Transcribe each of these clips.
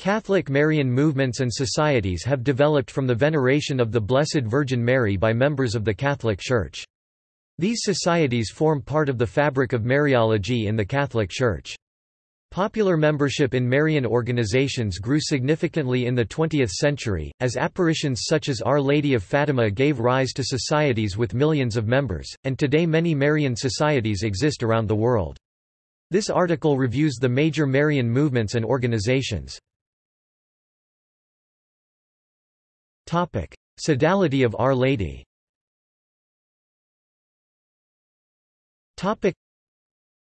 Catholic Marian movements and societies have developed from the veneration of the Blessed Virgin Mary by members of the Catholic Church. These societies form part of the fabric of Mariology in the Catholic Church. Popular membership in Marian organizations grew significantly in the 20th century, as apparitions such as Our Lady of Fatima gave rise to societies with millions of members, and today many Marian societies exist around the world. This article reviews the major Marian movements and organizations. Sodality of Our Lady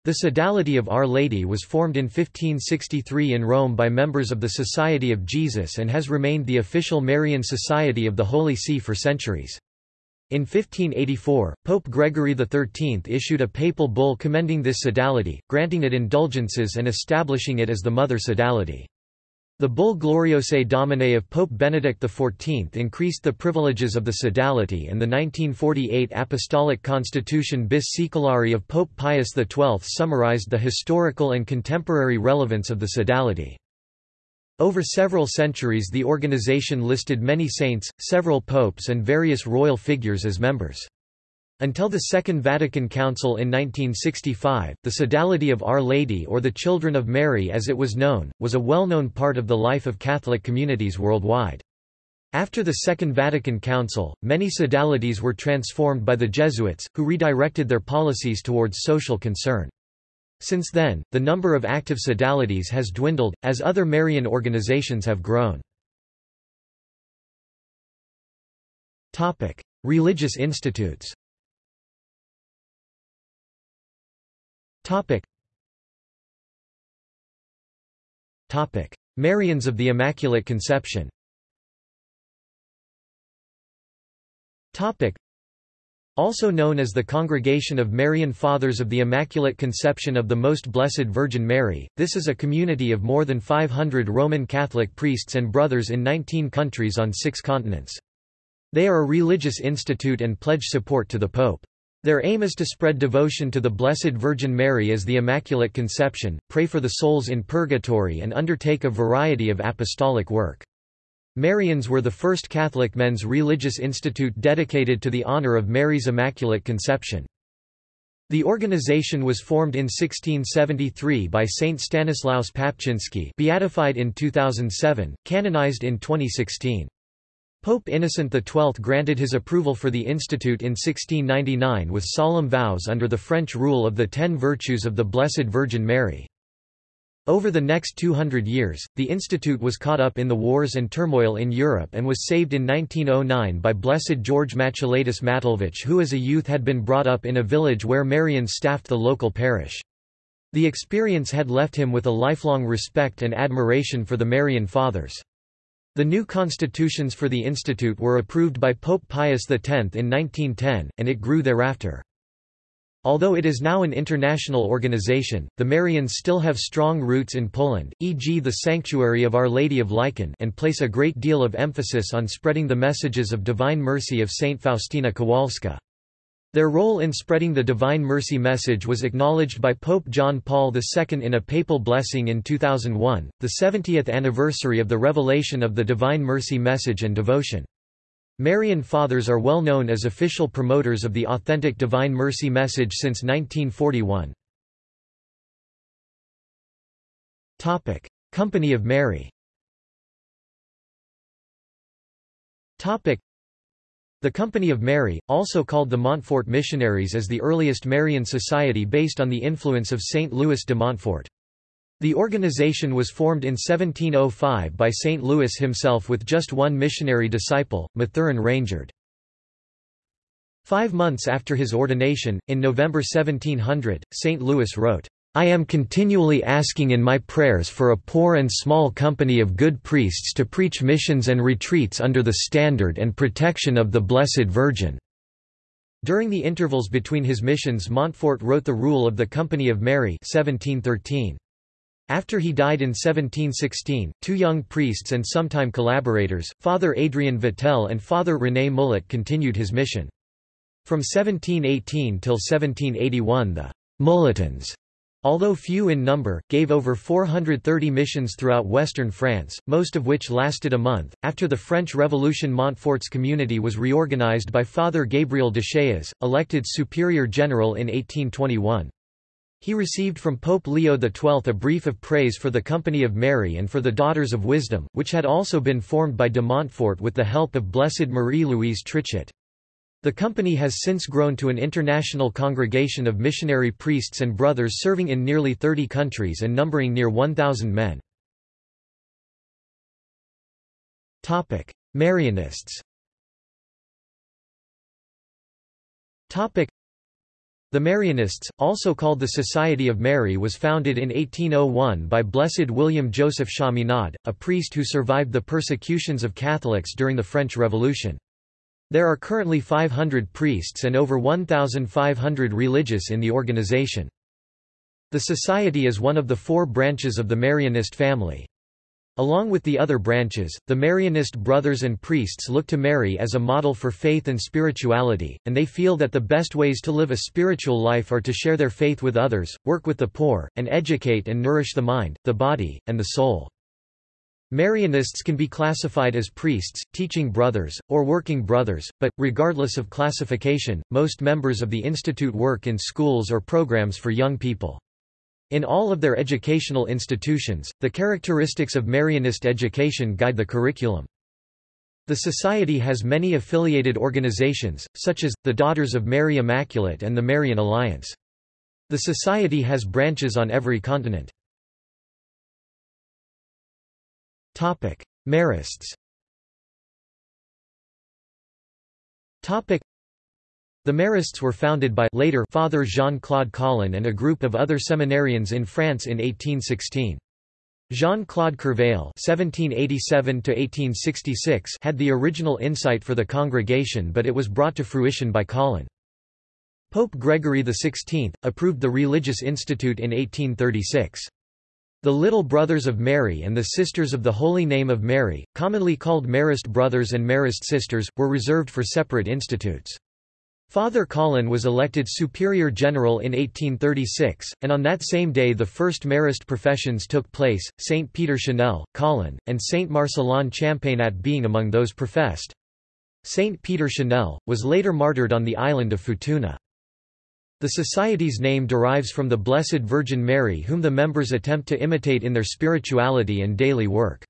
the Sodality of Our Lady was formed in 1563 in Rome by members of the Society of Jesus and has remained the official Marian Society of the Holy See for centuries. In 1584, Pope Gregory XIII issued a papal bull commending this sodality, granting it indulgences and establishing it as the Mother Sodality. The bull Gloriosae Dominae of Pope Benedict XIV increased the privileges of the sodality and the 1948 Apostolic Constitution Bis Saeculari of Pope Pius XII summarized the historical and contemporary relevance of the sodality. Over several centuries the organization listed many saints, several popes and various royal figures as members. Until the Second Vatican Council in 1965, the Sodality of Our Lady or the Children of Mary as it was known, was a well-known part of the life of Catholic communities worldwide. After the Second Vatican Council, many sodalities were transformed by the Jesuits, who redirected their policies towards social concern. Since then, the number of active sodalities has dwindled, as other Marian organizations have grown. Religious institutes Topic. Topic. Marians of the Immaculate Conception Topic. Also known as the Congregation of Marian Fathers of the Immaculate Conception of the Most Blessed Virgin Mary, this is a community of more than 500 Roman Catholic priests and brothers in 19 countries on six continents. They are a religious institute and pledge support to the Pope. Their aim is to spread devotion to the Blessed Virgin Mary as the Immaculate Conception, pray for the souls in purgatory and undertake a variety of apostolic work. Marians were the first Catholic men's religious institute dedicated to the honor of Mary's Immaculate Conception. The organization was formed in 1673 by Saint Stanislaus Papczynski beatified in 2007, canonized in 2016. Pope Innocent XII granted his approval for the institute in 1699 with solemn vows under the French rule of the Ten Virtues of the Blessed Virgin Mary. Over the next 200 years, the institute was caught up in the wars and turmoil in Europe and was saved in 1909 by Blessed George Matulaitis Matulewicz who as a youth had been brought up in a village where Marians staffed the local parish. The experience had left him with a lifelong respect and admiration for the Marian Fathers. The new constitutions for the institute were approved by Pope Pius X in 1910, and it grew thereafter. Although it is now an international organization, the Marians still have strong roots in Poland, e.g. the Sanctuary of Our Lady of Licheń and place a great deal of emphasis on spreading the messages of divine mercy of Saint Faustina Kowalska. Their role in spreading the Divine Mercy message was acknowledged by Pope John Paul II in a papal blessing in 2001, the 70th anniversary of the revelation of the Divine Mercy message and devotion. Marian Fathers are well known as official promoters of the authentic Divine Mercy message since 1941. Topic: Company of Mary the Company of Mary, also called the Montfort Missionaries is the earliest Marian society based on the influence of Saint Louis de Montfort. The organization was formed in 1705 by St. Louis himself with just one missionary disciple, Mathurin Rangeard. Five months after his ordination, in November 1700, St. Louis wrote, I am continually asking in my prayers for a poor and small company of good priests to preach missions and retreats under the standard and protection of the Blessed Virgin." During the intervals between his missions Montfort wrote the Rule of the Company of Mary 1713. After he died in 1716, two young priests and sometime collaborators, Father Adrian Vatel and Father René Mulot continued his mission. From 1718 till 1781 the Mulotins Although few in number, gave over 430 missions throughout western France, most of which lasted a month. After the French Revolution, Montfort's community was reorganized by Father Gabriel de Chailluaz, elected Superior General in 1821. He received from Pope Leo XII a brief of praise for the Company of Mary and for the Daughters of Wisdom, which had also been formed by de Montfort with the help of Blessed Marie-Louise Trichet. The company has since grown to an international congregation of missionary priests and brothers serving in nearly 30 countries and numbering near 1,000 men. Marianists the Marianists, also called the Society of Mary was founded in 1801 by Blessed William Joseph Chaminade, a priest who survived the persecutions of Catholics during the French Revolution. There are currently 500 priests and over 1,500 religious in the organization. The Society is one of the four branches of the Marianist family. Along with the other branches, the Marianist brothers and priests look to Mary as a model for faith and spirituality, and they feel that the best ways to live a spiritual life are to share their faith with others, work with the poor, and educate and nourish the mind, the body, and the soul. Marianists can be classified as priests, teaching brothers, or working brothers, but, regardless of classification, most members of the institute work in schools or programs for young people. In all of their educational institutions, the characteristics of Marianist education guide the curriculum. The Society has many affiliated organizations, such as, the Daughters of Mary Immaculate and the Marian Alliance. The Society has branches on every continent. Marists Topic: the Marists were founded by later Father Jean-Claude Colin and a group of other seminarians in France in 1816. Jean-Claude Courveille (1787–1866) had the original insight for the congregation, but it was brought to fruition by Colin. Pope Gregory XVI approved the Religious Institute in 1836. The Little Brothers of Mary and the Sisters of the Holy Name of Mary, commonly called Marist Brothers and Marist Sisters, were reserved for separate institutes. Father Colin was elected Superior General in 1836, and on that same day the first Marist professions took place, Saint Peter Chanel, Colin, and Saint Marcellin Champagnat being among those professed. Saint Peter Chanel, was later martyred on the island of Futuna. The Society's name derives from the Blessed Virgin Mary whom the members attempt to imitate in their spirituality and daily work.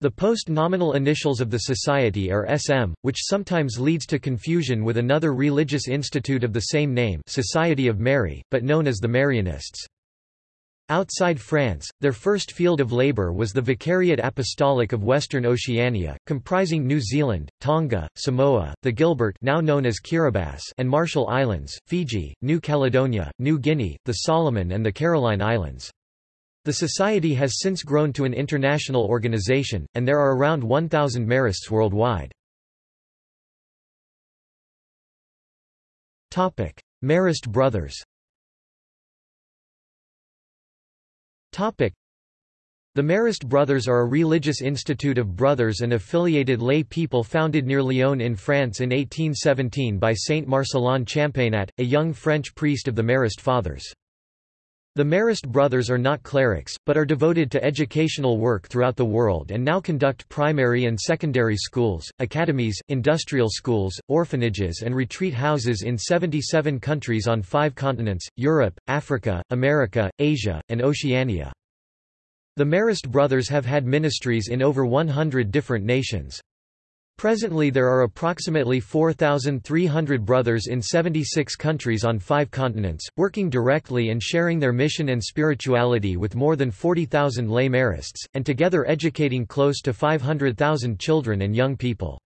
The post-nominal initials of the society are SM, which sometimes leads to confusion with another religious institute of the same name Society of Mary, but known as the Marianists. Outside France, their first field of labour was the Vicariate Apostolic of Western Oceania, comprising New Zealand, Tonga, Samoa, the Gilbert now known as Kiribati and Marshall Islands, Fiji, New Caledonia, New Guinea, the Solomon and the Caroline Islands. The society has since grown to an international organization, and there are around 1,000 Marists worldwide. Marist brothers The Marist Brothers are a religious institute of brothers and affiliated lay people founded near Lyon in France in 1817 by Saint Marcellin Champagnat, a young French priest of the Marist Fathers. The Marist brothers are not clerics, but are devoted to educational work throughout the world and now conduct primary and secondary schools, academies, industrial schools, orphanages and retreat houses in 77 countries on five continents, Europe, Africa, America, Asia, and Oceania. The Marist brothers have had ministries in over 100 different nations. Presently there are approximately 4,300 brothers in 76 countries on five continents, working directly and sharing their mission and spirituality with more than 40,000 lay Marists, and together educating close to 500,000 children and young people.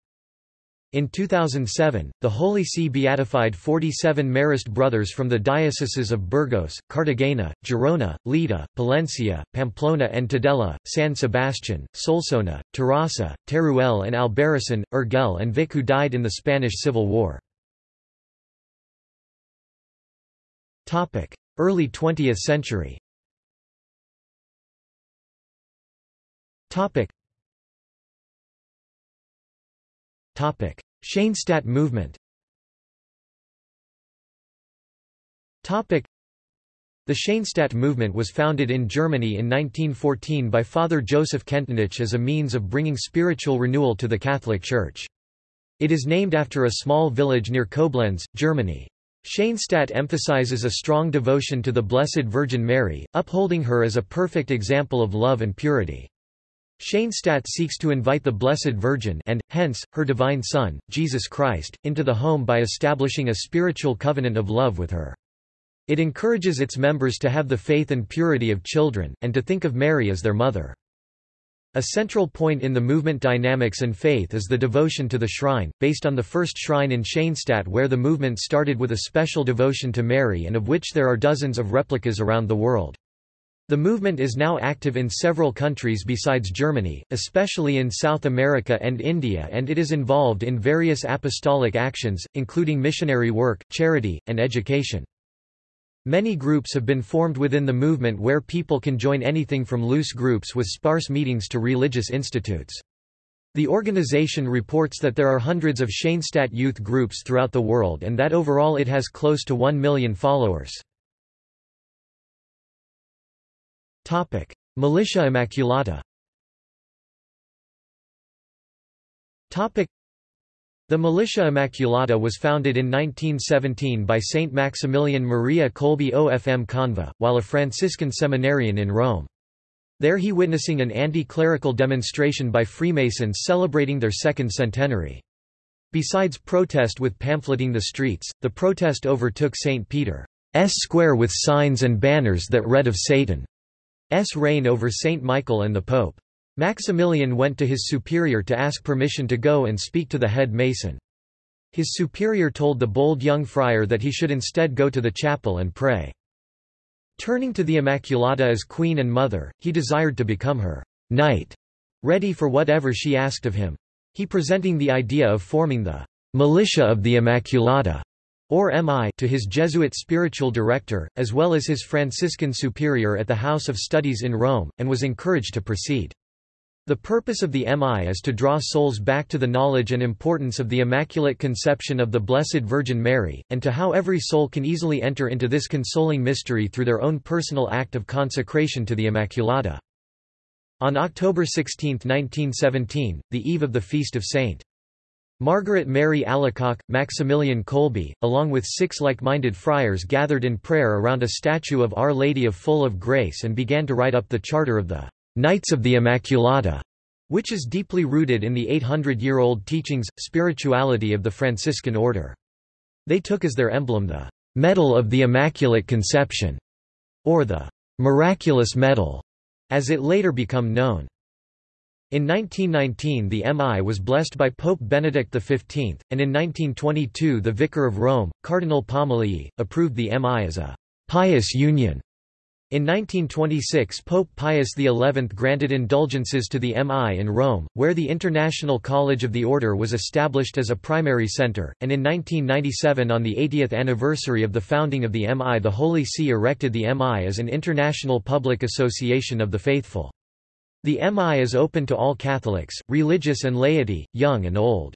In 2007, the Holy See beatified 47 Marist brothers from the dioceses of Burgos, Cartagena, Girona, Lleida, Palencia, Pamplona and Tudela, San Sebastian, Solsona, Terrassa, Teruel and Albarracin, Urgell and Vic who died in the Spanish Civil War. Early 20th century Schoenstatt movement Topic: The Schoenstatt movement was founded in Germany in 1914 by Father Joseph Kentenich as a means of bringing spiritual renewal to the Catholic Church. It is named after a small village near Koblenz, Germany. Schoenstatt emphasizes a strong devotion to the Blessed Virgin Mary, upholding her as a perfect example of love and purity. Schoenstatt seeks to invite the Blessed Virgin and, hence, her divine Son, Jesus Christ, into the home by establishing a spiritual covenant of love with her. It encourages its members to have the faith and purity of children, and to think of Mary as their mother. A central point in the movement dynamics and faith is the devotion to the shrine, based on the first shrine in Schoenstatt where the movement started with a special devotion to Mary and of which there are dozens of replicas around the world. The movement is now active in several countries besides Germany, especially in South America and India and it is involved in various apostolic actions, including missionary work, charity, and education. Many groups have been formed within the movement where people can join anything from loose groups with sparse meetings to religious institutes. The organization reports that there are hundreds of Schoenstatt youth groups throughout the world and that overall it has close to 1 million followers. Topic: Militia Immaculata. Topic: The Militia Immaculata was founded in 1917 by Saint Maximilian Maria Kolbe OFM Conva, while a Franciscan seminarian in Rome. There he witnessing an anti-clerical demonstration by Freemasons celebrating their second centenary. Besides protest with pamphleting the streets, the protest overtook St. Peter's Square with signs and banners that read of Satan. S reign over Saint Michael and the Pope. Maximilian went to his superior to ask permission to go and speak to the head mason. His superior told the bold young friar that he should instead go to the chapel and pray. Turning to the Immaculata as queen and mother, he desired to become her knight, ready for whatever she asked of him. He presenting the idea of forming the militia of the Immaculata or MI to his Jesuit spiritual director, as well as his Franciscan superior at the House of Studies in Rome, and was encouraged to proceed. The purpose of the MI is to draw souls back to the knowledge and importance of the Immaculate Conception of the Blessed Virgin Mary, and to how every soul can easily enter into this consoling mystery through their own personal act of consecration to the Immaculata. On October 16, 1917, the eve of the feast of St. Margaret Mary Alacoque, Maximilian Kolbe, along with six like-minded friars gathered in prayer around a statue of Our Lady of Full of Grace and began to write up the charter of the Knights of the Immaculata, which is deeply rooted in the 800-year-old teachings, spirituality of the Franciscan order. They took as their emblem the Medal of the Immaculate Conception, or the Miraculous Medal, as it later became known. In 1919 the MI was blessed by Pope Benedict XV, and in 1922 the Vicar of Rome, Cardinal Pompili, approved the MI as a «pious union». In 1926 Pope Pius XI granted indulgences to the MI in Rome, where the International College of the Order was established as a primary center, and in 1997 on the 80th anniversary of the founding of the MI the Holy See erected the MI as an international public association of the faithful. The MI is open to all Catholics, religious and laity, young and old.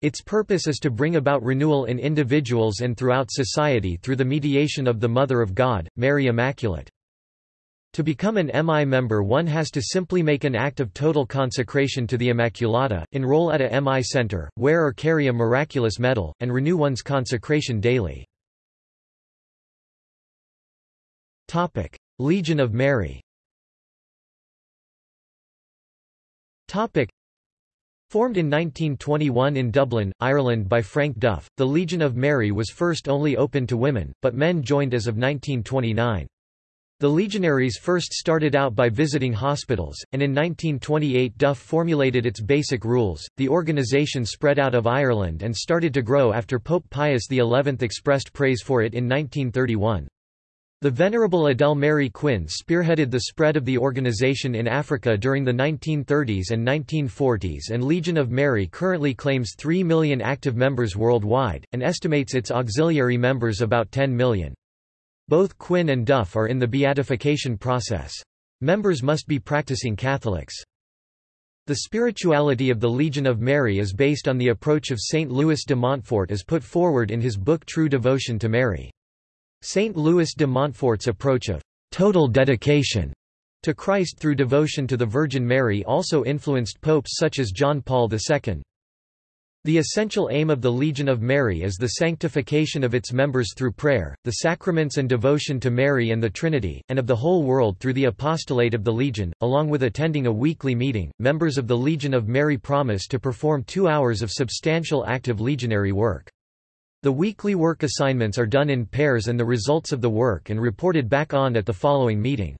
Its purpose is to bring about renewal in individuals and throughout society through the mediation of the Mother of God, Mary Immaculate. To become an MI member one has to simply make an act of total consecration to the Immaculata, enroll at a MI center, wear or carry a miraculous medal, and renew one's consecration daily. Legion of Mary Topic. Formed in 1921 in Dublin, Ireland by Frank Duff, the Legion of Mary was first only open to women, but men joined as of 1929. The legionaries first started out by visiting hospitals, and in 1928 Duff formulated its basic rules. The organization spread out of Ireland and started to grow after Pope Pius XI expressed praise for it in 1931. The Venerable Edel Mary Quinn spearheaded the spread of the organization in Africa during the 1930s and 1940s and Legion of Mary currently claims 3 million active members worldwide, and estimates its auxiliary members about 10 million. Both Quinn and Duff are in the beatification process. Members must be practicing Catholics. The spirituality of the Legion of Mary is based on the approach of Saint Louis de Montfort as put forward in his book True Devotion to Mary. Saint Louis de Montfort's approach of total dedication to Christ through devotion to the Virgin Mary also influenced popes such as John Paul II. The essential aim of the Legion of Mary is the sanctification of its members through prayer, the sacraments and devotion to Mary and the Trinity, and of the whole world through the apostolate of the Legion. Along with attending a weekly meeting, members of the Legion of Mary promise to perform two hours of substantial active legionary work. The weekly work assignments are done in pairs and the results of the work and reported back on at the following meeting.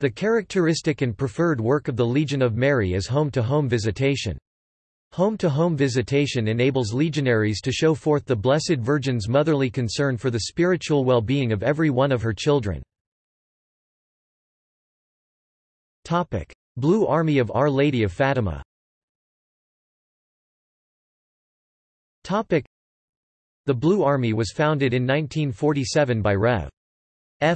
The characteristic and preferred work of the Legion of Mary is home-to-home -home visitation. Home-to-home -home visitation enables legionaries to show forth the Blessed Virgin's motherly concern for the spiritual well-being of every one of her children. Blue Army of Our Lady of Fatima The Blue Army was founded in 1947 by Rev.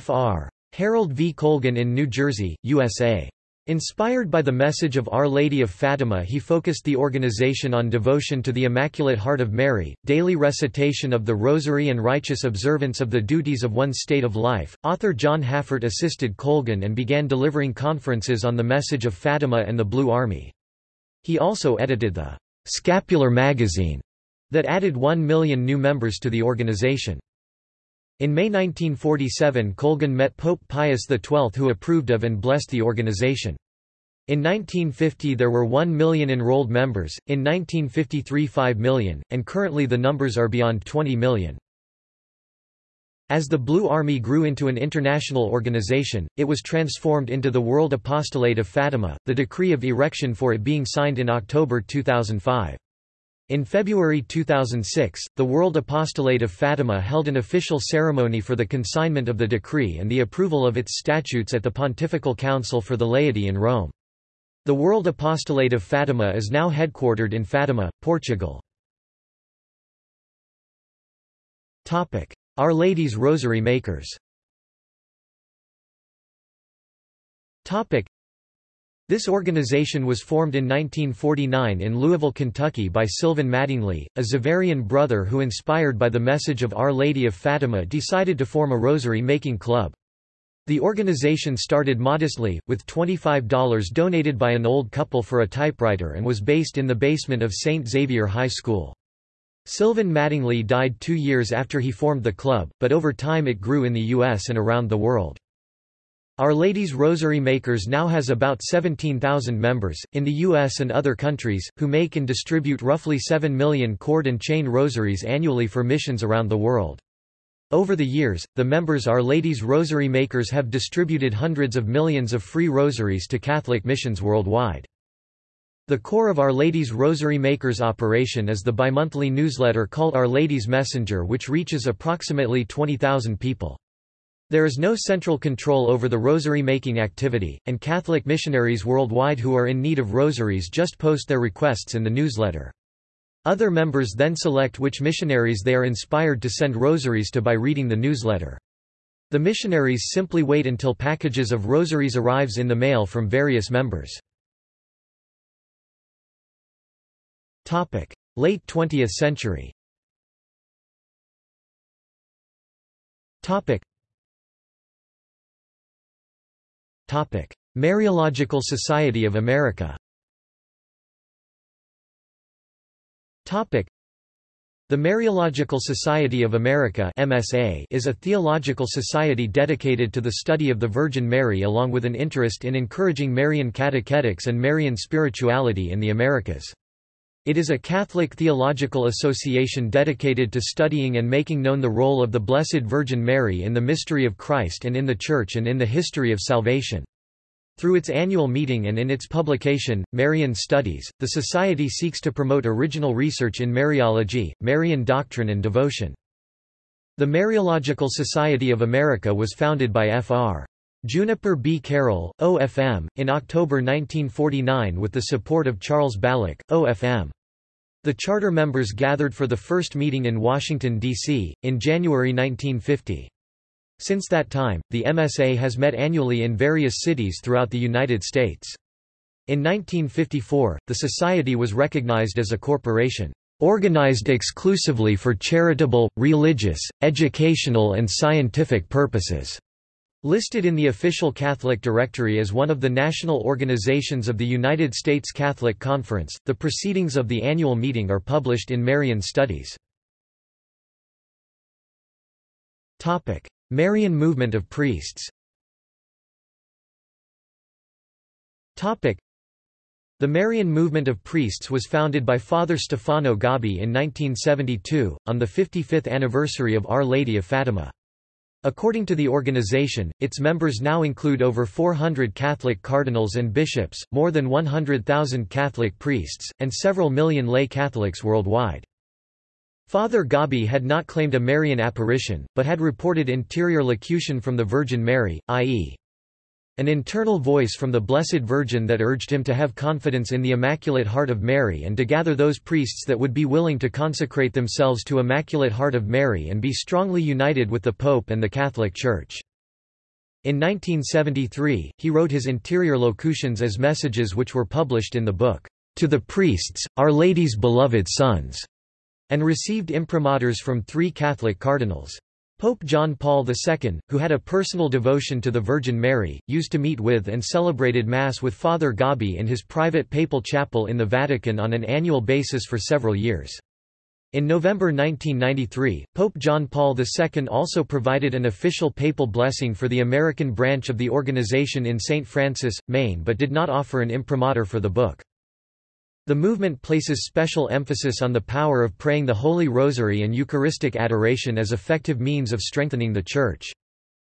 Fr. Harold V. Colgan in New Jersey, USA. Inspired by the message of Our Lady of Fatima he focused the organization on devotion to the Immaculate Heart of Mary, daily recitation of the Rosary and righteous observance of the duties of one's state of life. Author John Haffert assisted Colgan and began delivering conferences on the message of Fatima and the Blue Army. He also edited the Scapular magazine that added one million new members to the organization. In May 1947 Colgan met Pope Pius XII who approved of and blessed the organization. In 1950 there were 1 million enrolled members, in 1953 5 million, and currently the numbers are beyond 20 million. As the Blue Army grew into an international organization, it was transformed into the World Apostolate of Fatima, the decree of erection for it being signed in October 2005. In February 2006, the World Apostolate of Fatima held an official ceremony for the consignment of the decree and the approval of its statutes at the Pontifical Council for the Laity in Rome. The World Apostolate of Fatima is now headquartered in Fatima, Portugal. Our Lady's Rosary Makers this organization was formed in 1949 in Louisville, Kentucky by Sylvan Mattingly, a Xaverian brother who inspired by the message of Our Lady of Fatima decided to form a rosary-making club. The organization started modestly, with $25 donated by an old couple for a typewriter and was based in the basement of St. Xavier High School. Sylvan Mattingly died two years after he formed the club, but over time it grew in the U.S. and around the world. Our Lady's Rosary Makers now has about 17,000 members, in the U.S. and other countries, who make and distribute roughly 7 million cord and chain rosaries annually for missions around the world. Over the years, the members Our Lady's Rosary Makers have distributed hundreds of millions of free rosaries to Catholic missions worldwide. The core of Our Lady's Rosary Makers operation is the bimonthly newsletter called Our Lady's Messenger which reaches approximately 20,000 people. There is no central control over the rosary-making activity, and Catholic missionaries worldwide who are in need of rosaries just post their requests in the newsletter. Other members then select which missionaries they are inspired to send rosaries to by reading the newsletter. The missionaries simply wait until packages of rosaries arrives in the mail from various members. Late 20th century Mariological Society of America. The Mariological Society of America MSA is a theological society dedicated to the study of the Virgin Mary along with an interest in encouraging Marian catechetics and Marian spirituality in the Americas. It is a Catholic theological association dedicated to studying and making known the role of the Blessed Virgin Mary in the mystery of Christ and in the Church and in the history of salvation. Through its annual meeting and in its publication, Marian Studies, the Society seeks to promote original research in Mariology, Marian doctrine and devotion. The Mariological Society of America was founded by Fr. Juniper B. Carol, OFM, in October 1949 with the support of Charles Balić, OFM. The charter members gathered for the first meeting in Washington, D.C., in January 1950. Since that time, the MSA has met annually in various cities throughout the United States. In 1954, the society was recognized as a corporation. organized exclusively for charitable, religious, educational and scientific purposes. Listed in the official Catholic directory as one of the national organizations of the United States Catholic Conference, the proceedings of the annual meeting are published in Marian Studies. Marian movement of priests the Marian movement of priests was founded by Father Stefano Gobbi in 1972, on the 55th anniversary of Our Lady of Fatima. According to the organization, its members now include over 400 Catholic cardinals and bishops, more than 100,000 Catholic priests, and several million lay Catholics worldwide. Father Gobbi had not claimed a Marian apparition, but had reported interior locution from the Virgin Mary, i.e. An internal voice from the Blessed Virgin that urged him to have confidence in the Immaculate Heart of Mary and to gather those priests that would be willing to consecrate themselves to Immaculate Heart of Mary and be strongly united with the Pope and the Catholic Church. In 1973, he wrote his interior locutions as messages which were published in the book, To the Priests, Our Lady's Beloved Sons, and received imprimaturs from three Catholic cardinals. Pope John Paul II, who had a personal devotion to the Virgin Mary, used to meet with and celebrated Mass with Father Gobbi in his private papal chapel in the Vatican on an annual basis for several years. In November 1993, Pope John Paul II also provided an official papal blessing for the American branch of the organization in St. Francis, Maine but did not offer an imprimatur for the book. The movement places special emphasis on the power of praying the Holy Rosary and Eucharistic adoration as effective means of strengthening the Church.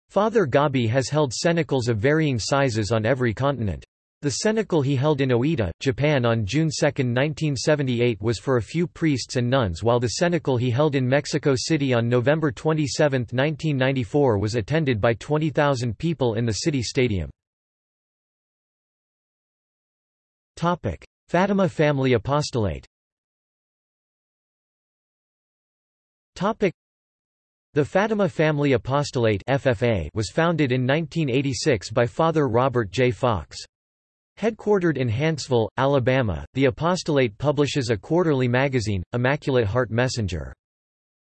Father Gobbi has held cenacles of varying sizes on every continent. The cenacle he held in Oita, Japan on June 2, 1978 was for a few priests and nuns while the cenacle he held in Mexico City on November 27, 1994 was attended by 20,000 people in the city stadium. Fatima family apostolate the Fatima Family Apostolate FFA was founded in 1986 by Father Robert J. Fox. Headquartered in Huntsville, Alabama, the apostolate publishes a quarterly magazine, Immaculate Heart Messenger.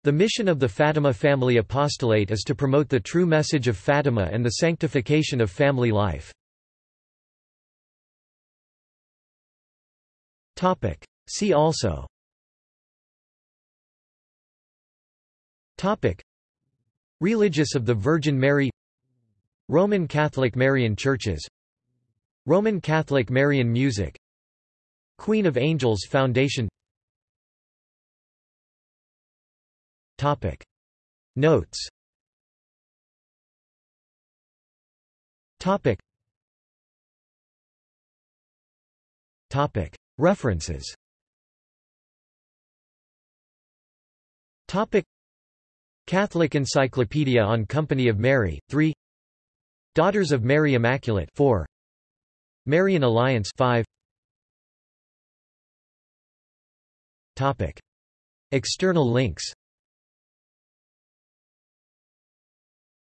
The mission of the Fatima Family Apostolate is to promote the true message of Fatima and the sanctification of family life. Topic. See also Topic. Religious of the Virgin Mary Roman Catholic Marian Churches Roman Catholic Marian Music Queen of Angels Foundation Topic. Notes Topic. Topic. References. Topic. Catholic Encyclopedia on Company of Mary 3 Daughters of Mary Immaculate 4 Marian Alliance 5 Topic. External links.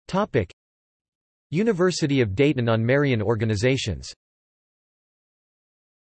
Topic. University of Dayton on Marian organizations